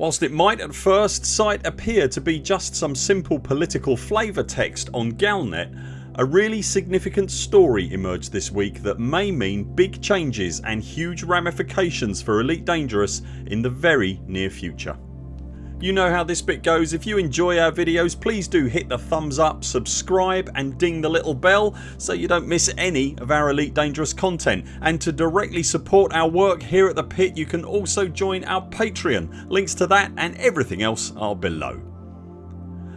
Whilst it might at first sight appear to be just some simple political flavour text on Galnet a really significant story emerged this week that may mean big changes and huge ramifications for Elite Dangerous in the very near future. You know how this bit goes. If you enjoy our videos please do hit the thumbs up, subscribe and ding the little bell so you don't miss any of our Elite Dangerous content and to directly support our work here at the pit you can also join our Patreon. Links to that and everything else are below.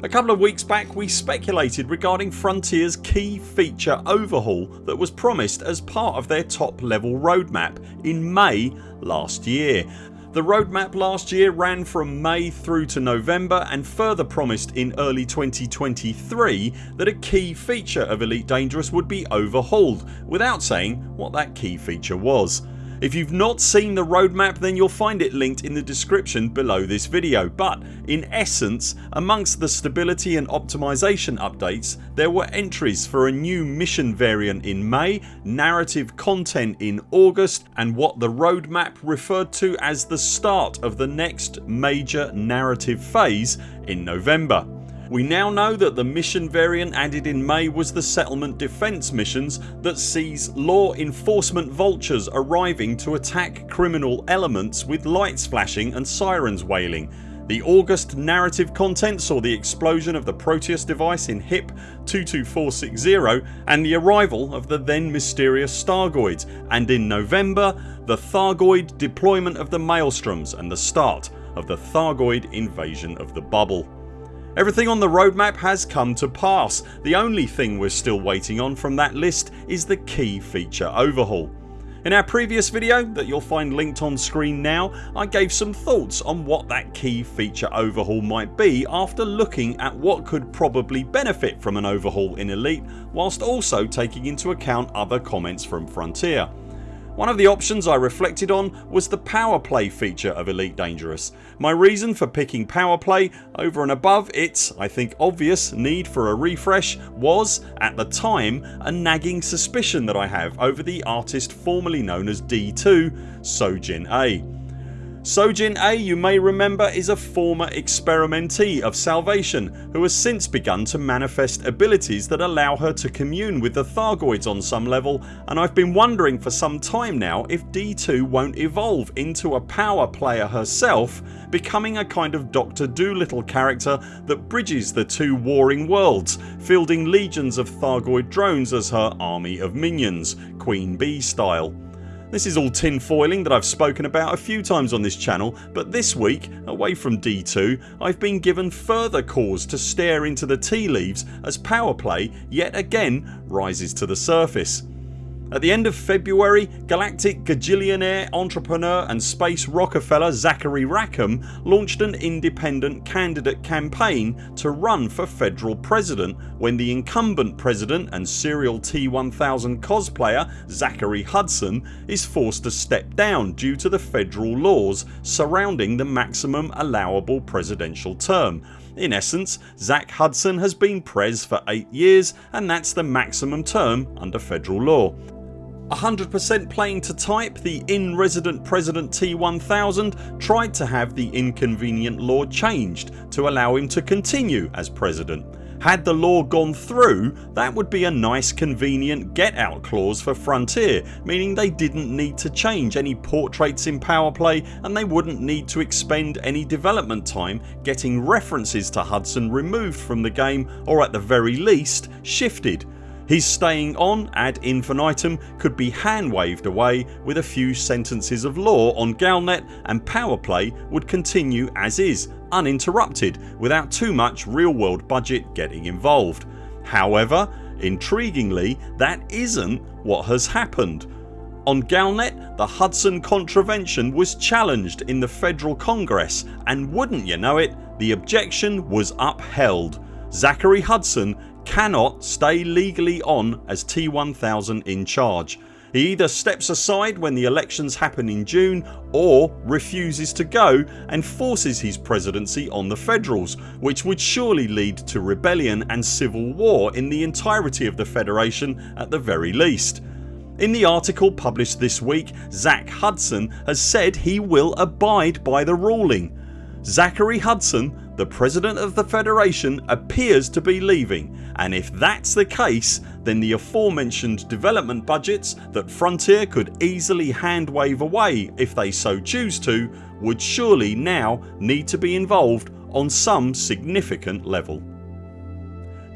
A couple of weeks back we speculated regarding Frontiers key feature overhaul that was promised as part of their top level roadmap in May last year. The roadmap last year ran from May through to November and further promised in early 2023 that a key feature of Elite Dangerous would be overhauled without saying what that key feature was. If you've not seen the roadmap then you'll find it linked in the description below this video but in essence amongst the stability and optimisation updates there were entries for a new mission variant in May, narrative content in August and what the roadmap referred to as the start of the next major narrative phase in November. We now know that the mission variant added in May was the settlement defence missions that sees law enforcement vultures arriving to attack criminal elements with lights flashing and sirens wailing. The August narrative content saw the explosion of the Proteus device in HIP 22460 and the arrival of the then mysterious Thargoids and in November the Thargoid deployment of the Maelstroms and the start of the Thargoid invasion of the bubble. Everything on the roadmap has come to pass. The only thing we're still waiting on from that list is the key feature overhaul. In our previous video that you'll find linked on screen now I gave some thoughts on what that key feature overhaul might be after looking at what could probably benefit from an overhaul in Elite whilst also taking into account other comments from Frontier. One of the options I reflected on was the power play feature of Elite Dangerous. My reason for picking power play over and above its, I think obvious, need for a refresh was, at the time, a nagging suspicion that I have over the artist formerly known as D2 Seo Jin-ae. Seo Jin-ae you may remember is a former experimentee of Salvation who has since begun to manifest abilities that allow her to commune with the Thargoids on some level and I've been wondering for some time now if D2 won't evolve into a power player herself becoming a kind of Dr Dolittle character that bridges the two warring worlds fielding legions of Thargoid drones as her army of minions Queen Bee style. This is all tin foiling that I've spoken about a few times on this channel but this week away from D2 I've been given further cause to stare into the tea leaves as power play yet again rises to the surface. At the end of February galactic gajillionaire entrepreneur and space Rockefeller Zachary Rackham launched an independent candidate campaign to run for federal president when the incumbent president and serial T1000 cosplayer Zachary Hudson is forced to step down due to the federal laws surrounding the maximum allowable presidential term. In essence Zach Hudson has been Prez for 8 years and that's the maximum term under federal law. 100% playing to type the in resident President T1000 tried to have the inconvenient law changed to allow him to continue as President. Had the law gone through that would be a nice convenient get out clause for Frontier meaning they didn't need to change any portraits in powerplay and they wouldn't need to expend any development time getting references to Hudson removed from the game or at the very least shifted his staying on ad infinitum could be hand waved away with a few sentences of law on Galnet and power play would continue as is uninterrupted without too much real world budget getting involved. However intriguingly that isn't what has happened. On Galnet the Hudson contravention was challenged in the federal congress and wouldn't you know it the objection was upheld. Zachary Hudson cannot stay legally on as T1000 in charge. He either steps aside when the elections happen in June or refuses to go and forces his presidency on the Federals which would surely lead to rebellion and civil war in the entirety of the Federation at the very least. In the article published this week Zach Hudson has said he will abide by the ruling Zachary Hudson, the President of the Federation appears to be leaving and if that's the case then the aforementioned development budgets that Frontier could easily hand wave away if they so choose to would surely now need to be involved on some significant level.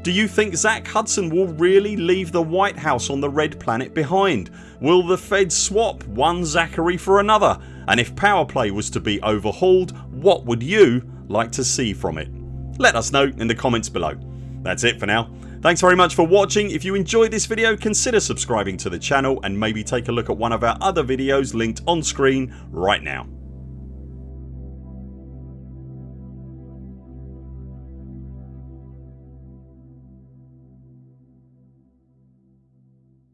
Do you think Zach Hudson will really leave the White House on the Red Planet behind? Will the feds swap one Zachary for another and if power play was to be overhauled what would you like to see from it? Let us know in the comments below. That's it for now. Thanks very much for watching. If you enjoyed this video consider subscribing to the channel and maybe take a look at one of our other videos linked on screen right now.